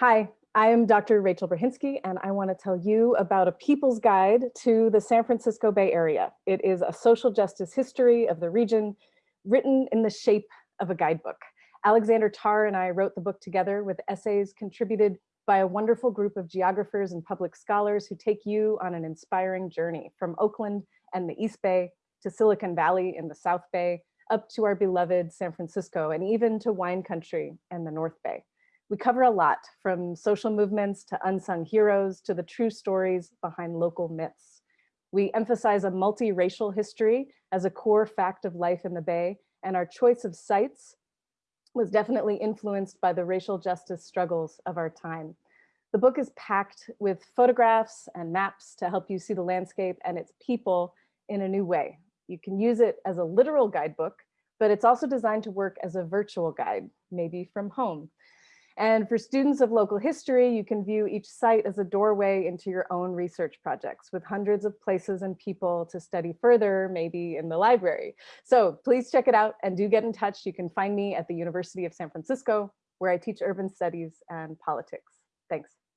Hi, I am Dr. Rachel Brahinsky, and I want to tell you about a people's guide to the San Francisco Bay Area. It is a social justice history of the region written in the shape of a guidebook. Alexander Tarr and I wrote the book together with essays contributed by a wonderful group of geographers and public scholars who take you on an inspiring journey from Oakland and the East Bay to Silicon Valley in the South Bay, up to our beloved San Francisco, and even to wine country and the North Bay. We cover a lot from social movements to unsung heroes to the true stories behind local myths. We emphasize a multiracial history as a core fact of life in the Bay, and our choice of sites was definitely influenced by the racial justice struggles of our time. The book is packed with photographs and maps to help you see the landscape and its people in a new way. You can use it as a literal guidebook, but it's also designed to work as a virtual guide, maybe from home. And for students of local history, you can view each site as a doorway into your own research projects with hundreds of places and people to study further, maybe in the library. So please check it out and do get in touch. You can find me at the University of San Francisco, where I teach urban studies and politics. Thanks.